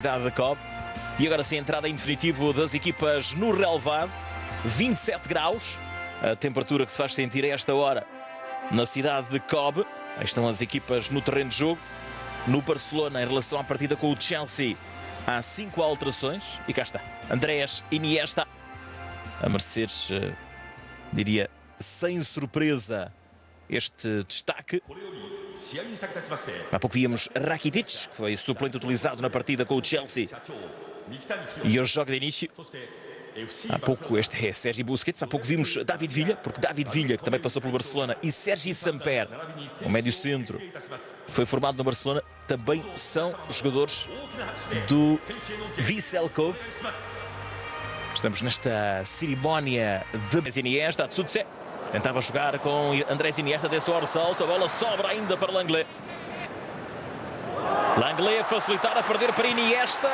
da COB. E agora sim, a entrada em definitivo das equipas no relevado. 27 graus, a temperatura que se faz sentir a esta hora na cidade de Cobb. Aí estão as equipas no terreno de jogo. No Barcelona, em relação à partida com o Chelsea, há cinco alterações. E cá está, Andrés Iniesta a merecer, eh, diria, sem surpresa, este destaque. Há pouco víamos Rakitic, que foi suplente utilizado na partida com o Chelsea e hoje joga de início. Há pouco este é Sérgio Busquets, há pouco vimos David Villa, porque David Villa, que também passou pelo Barcelona, e Sérgio Samper, o médio centro, foi formado no Barcelona, também são jogadores do Vissel Kobe. Estamos nesta cerimónia de Iniesta, Tsutse. Tentava jogar com Andrés Iniesta, desse o salto, a bola sobra ainda para Langley. Langley a facilitar, a perder para Iniesta,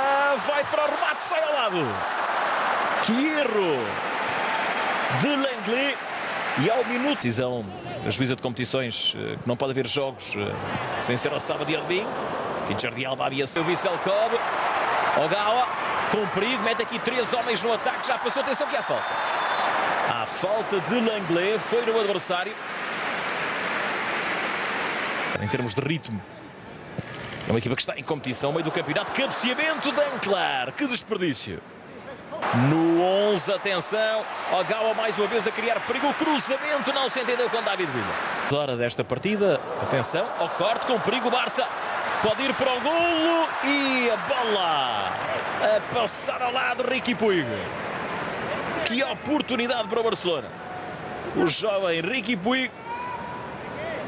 vai para o remate, sai ao lado. Que erro de Langley. E ao minuto, decisão da juíza de competições, eh, que não pode haver jogos eh, sem ser a sábado de Albin. Que Jordi Alba havia seu Vissel Kobe. Ogawa, com perigo, mete aqui três homens no ataque, já passou, atenção que há falta. A falta de Langley foi no adversário. Em termos de ritmo, é uma equipa que está em competição, meio do campeonato. Cabeceamento de Anclar. Que desperdício. No 11, atenção. Ogawa mais uma vez a criar perigo. O cruzamento não se entendeu com David Villa. Hora desta partida. Atenção ao corte com perigo. Barça pode ir para o golo. E a bola a passar ao lado. Ricky Puig. Que oportunidade para o Barcelona. O jovem Ricky Puig.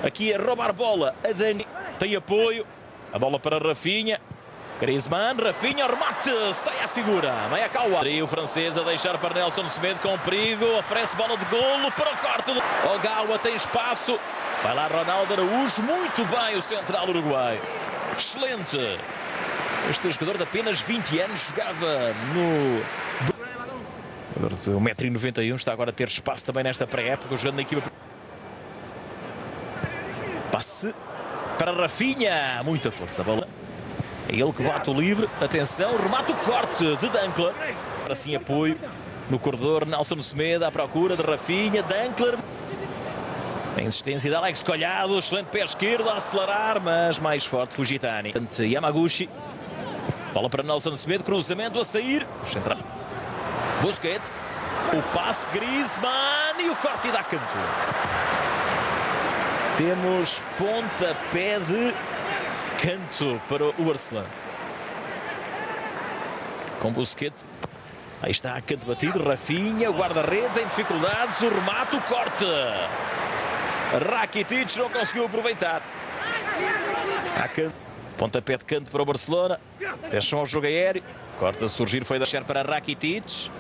Aqui a roubar bola. A Dani tem apoio. A bola para Rafinha. Griezmann, Rafinha, remate, sai a figura, vai a Kawa. O francês a deixar para Nelson Semedo com perigo, oferece bola de golo para o corte. Do... Ogawa tem espaço, vai lá Ronaldo Araújo, muito bem o central uruguai. Excelente. Este jogador de apenas 20 anos jogava no... De 1,91m, está agora a ter espaço também nesta pré-época, jogando na equipa... Passe para Rafinha. Muita força. A bola. É ele que bate o livre. Atenção, remata o corte de Dankler. Assim apoio no corredor. Nelson Semedo à procura de Rafinha. Dankler. A insistência de Alex Colhado. Excelente pé esquerdo a acelerar, mas mais forte Fujitani. Yamaguchi. Bola para Nelson Semedo. Cruzamento a sair. Central. Busquets. O passe Griezmann e o corte da canto. Temos pontapé de canto para o Barcelona. Com Busquets. Aí está a canto batido. Rafinha, guarda-redes em dificuldades. O remate, o corte. Rakitic não conseguiu aproveitar. A canto. Pontapé de canto para o Barcelona. Atenção ao jogo aéreo. Corta a surgir, foi deixar para Rakitic.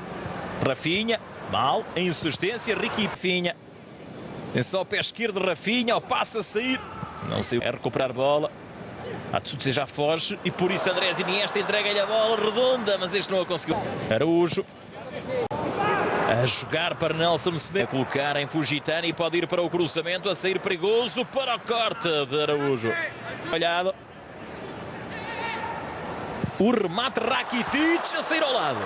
Rafinha, mal, a insistência, Ricky Finha. Atenção ao pé esquerdo, Rafinha, ao passo a sair. Não sei, é recuperar bola. Atsutse já foge e por isso Andrés Iniesta entrega-lhe a bola redonda, mas este não a conseguiu. Araújo a jogar para Nelson Semedo. A colocar em Fugitani e pode ir para o cruzamento, a sair perigoso para o corte de Araújo. Olhado. O remate Rakitic a sair ao lado.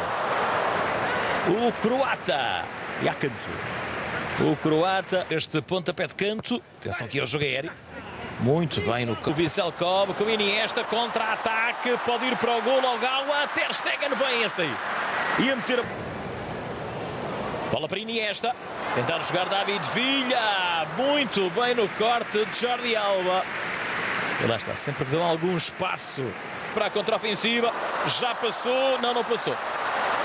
O croata. E a canto. O croata, este pontapé de canto. Atenção aqui ao jogo aéreo. Muito bem no o Vissel Kobe com Iniesta, contra-ataque, pode ir para o gol ao Gawa, Ter Stegen bem esse aí. Ia meter... Bola para Iniesta, tentar jogar David Villa, muito bem no corte de Jordi Alba. E lá está, sempre que dão algum espaço para a contraofensiva, já passou, não, não passou.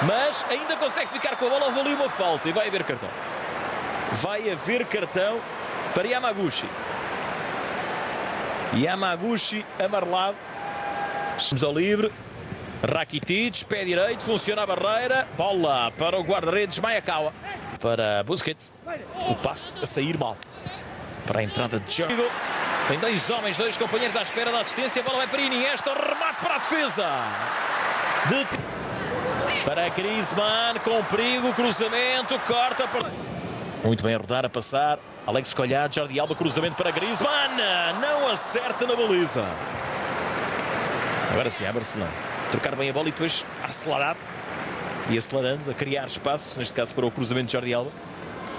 Mas ainda consegue ficar com a bola, houve ali uma falta e vai haver cartão. Vai haver cartão para Yamaguchi. Yamaguchi amarelado. Estamos ao livre. Rakitic, pé direito, funciona a barreira. Bola para o guarda-redes Mayakawa. Para Busquets. O passe a sair mal. Para a entrada de Diogo. Tem dois homens, dois companheiros à espera da assistência. A bola vai para Iniesta. Remate para a defesa. De... Para Griezmann, com perigo, cruzamento, corta. Muito bem a rodar, a passar. Alex Colhado, Jordi Alba, cruzamento para Griezmann. Não acerta na baliza. Agora sim, é Barcelona. trocar bem a bola e depois acelerar. E acelerando, a criar espaço, neste caso para o cruzamento de Jordi Alba.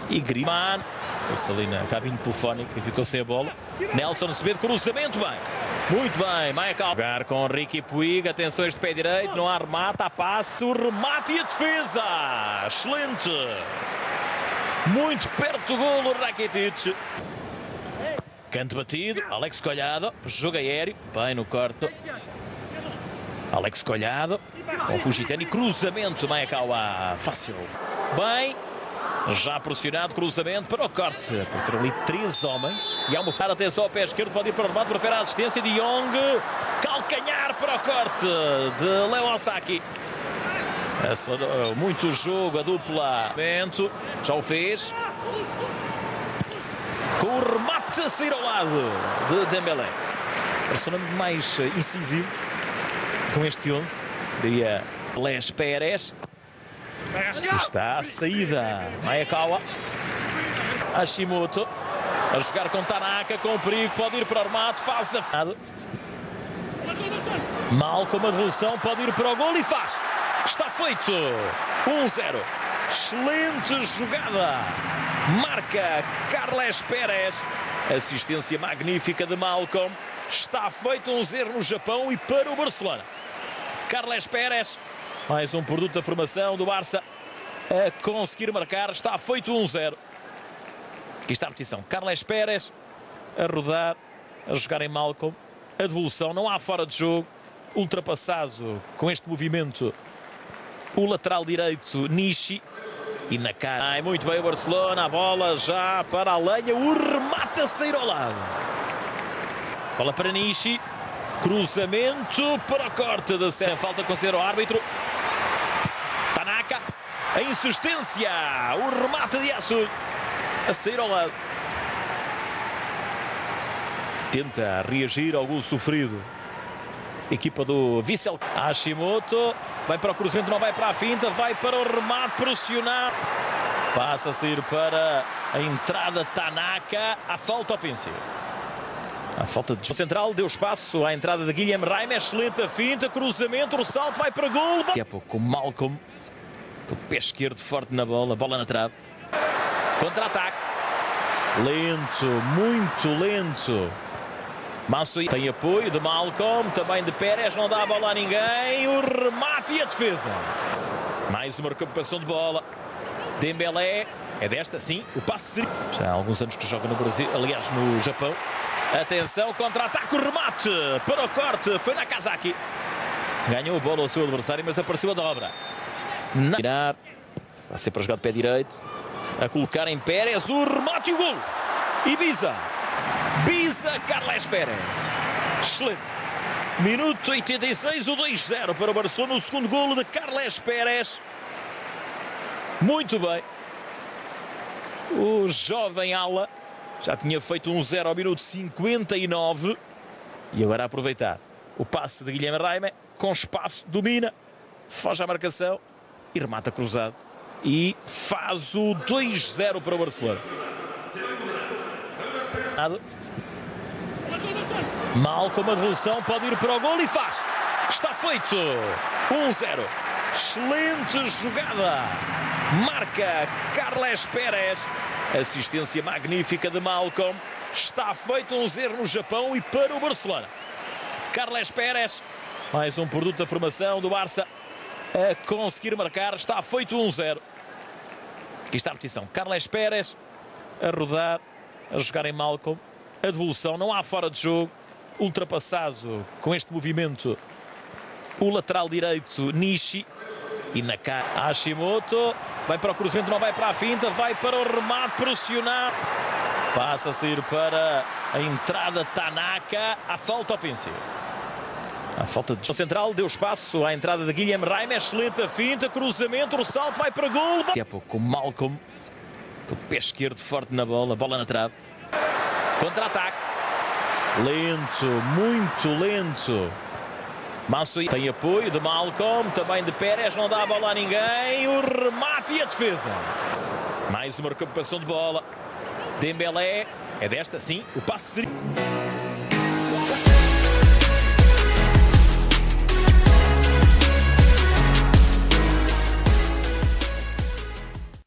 E Griezmann, pôs ali na cabine telefónica e ficou sem a bola. Nelson Semedo, cruzamento bem. Muito bem, Maicon. Jogar com Ricky Puig, atenção este pé direito, não há remate, há passe, o remate e a defesa. Excelente. Muito perto do golo, Rakitic. Canto batido, Alex Colhado, jogo aéreo, bem no corte. Alex Colhado, com Fugitani, cruzamento, Maekawa, fácil. Bem, já pressionado, cruzamento para o corte. Apareceram ali três homens. E há uma fada, atenção ao pé esquerdo, pode ir para o remate, prefere a assistência de Young. Calcanhar para o corte de Leo Osaki. Muito jogo, a dupla. Já o fez. Com o remate a sair ao lado de Dembélé. Persona mais incisivo com este 11. Diria Les Pérez. Está a saída. Maekawa. Hashimoto. A jogar com Tanaka, com perigo. Pode ir para o remate. Faz a... Mal com a devolução. Pode ir para o gol e faz. Está feito. 1-0. Excelente jogada. Marca Carles Pérez. Assistência magnífica de Malcolm. Está feito um zero no Japão e para o Barcelona. Carles Pérez. Mais um produto da formação do Barça a conseguir marcar. Está feito 1-0. Aqui está a repetição. Carles Pérez a rodar, a jogar em Malcolm. A devolução, não há fora de jogo. Ultrapassado com este movimento o lateral direito Nishi. E na cara. Ai, muito bem o Barcelona. A bola já para a lenha. O remate a sair ao lado. Bola para Nishi. Cruzamento para o corte da Sem falta considera o árbitro. A insistência. O remate de Yasu. A sair ao lado. Tenta reagir ao gol sofrido. Equipa do Vissel. Hashimoto. Vai para o cruzamento, não vai para a finta. Vai para o remate pressionar. Passa a sair para a entrada Tanaka. A falta ofensiva. A falta de central deu espaço à entrada de Guilherme Raime. Excelente a finta, cruzamento, o salto vai para gol. Daqui a pouco Malcolm, o pé esquerdo forte na bola, bola na trave. Contra-ataque. Lento, muito lento. Massui tem apoio de Malcolm, também de Pérez, não dá a bola a ninguém. O remate e a defesa. Mais uma recuperação de bola. Dembélé, é desta, sim, o passe. Já há alguns anos que joga no Brasil, aliás, no Japão. Atenção, contra-ataque, o remate para o corte, foi Nakazaki. Ganhou a bola ao seu adversário, mas apareceu a dobra. Na... Tirar, vai ser para jogar de pé direito. A colocar em Pérez, o remate e o gol. Ibiza. Biza Carles Pérez. Excelente. Minuto 86, o 2-0 para o Barcelona. O segundo golo de Carles Pérez. Muito bem. O jovem ala já tinha feito um 0 ao minuto 59. E agora a aproveitar o passe de Guilherme Raime. Com espaço, domina, foge à marcação e remata cruzado. E faz o 2-0 para o Barcelona. Mal com a devolução, pode ir para o gol e faz. Está feito. 1-0. Excelente jogada. Marca Carles Pérez. Assistência magnífica de Malcolm. Está feito um zero no Japão e para o Barcelona. Carles Pérez. Mais um produto da formação do Barça a conseguir marcar. Está feito 1-0. Aqui está a repetição. Carles Pérez a rodar, a jogar em Malcolm. A devolução, não há fora de jogo ultrapassado com este movimento o lateral direito Nishi e na cara Hashimoto vai para o cruzamento, não vai para a finta, vai para o remate pressionar. Passa a sair para a entrada Tanaka, a falta ofensiva. A falta de central deu espaço à entrada de Guilherme Raime, excelente a finta, cruzamento, o salto vai para gol. Daqui a pouco Malcolm, o pé esquerdo forte na bola, bola na trave. Contra-ataque. Lento, muito lento. Massui tem apoio de Malcolm, também de Pérez, não dá a bola a ninguém. O remate e a defesa. Mais uma recuperação de bola. Dembélé, é desta, sim, o passe seria...